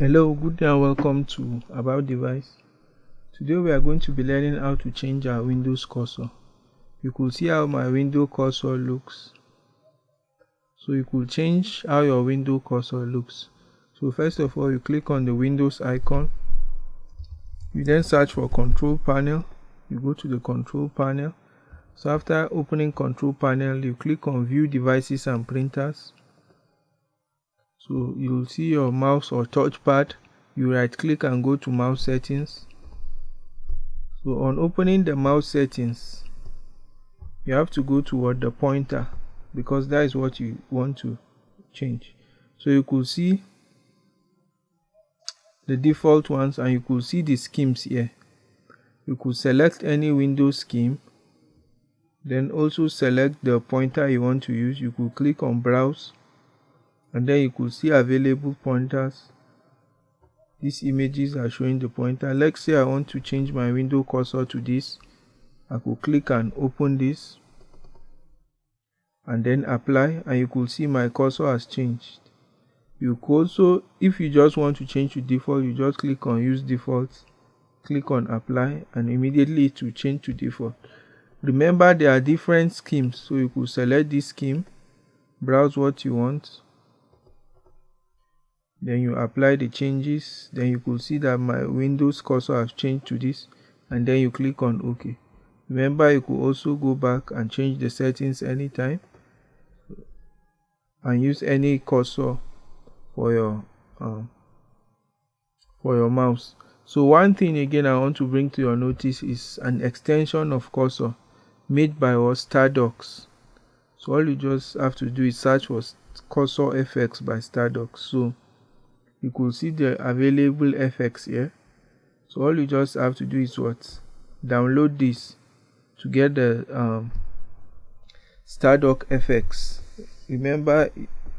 Hello, good day and welcome to About Device. Today we are going to be learning how to change our Windows cursor. You could see how my window cursor looks. So you could change how your window cursor looks. So first of all, you click on the Windows icon. You then search for control panel. You go to the control panel. So after opening control panel, you click on view devices and printers so you'll see your mouse or touchpad. You right click and go to mouse settings. So on opening the mouse settings you have to go toward the pointer because that is what you want to change. So you could see the default ones and you could see the schemes here. You could select any windows scheme then also select the pointer you want to use. You could click on browse and then you could see available pointers. These images are showing the pointer. Let's say i want to change my window cursor to this. I could click and open this. And then apply and you could see my cursor has changed. You could also if you just want to change to default you just click on use default. Click on apply and immediately it will change to default. Remember there are different schemes. So you could select this scheme. Browse what you want then you apply the changes. Then you could see that my windows cursor has changed to this. And then you click on ok. Remember you could also go back and change the settings anytime and use any cursor for your um, for your mouse. So one thing again i want to bring to your notice is an extension of cursor made by us Stardock's. So all you just have to do is search for cursor fx by Stardock's. So you could see the available FX here. So all you just have to do is what? Download this to get the um, stardock FX remember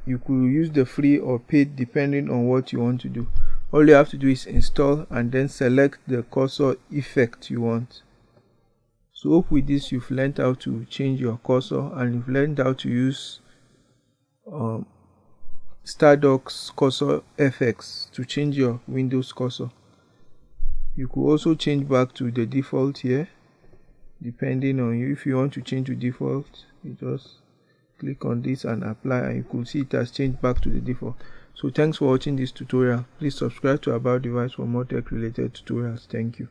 you could use the free or paid depending on what you want to do. All you have to do is install and then select the cursor effect you want. So hope with this you've learned how to change your cursor and you've learned how to use um, Stardock's cursor FX to change your Windows cursor. You could also change back to the default here depending on you. If you want to change to default, you just click on this and apply and you could see it has changed back to the default. So thanks for watching this tutorial. Please subscribe to About Device for more tech related tutorials. Thank you.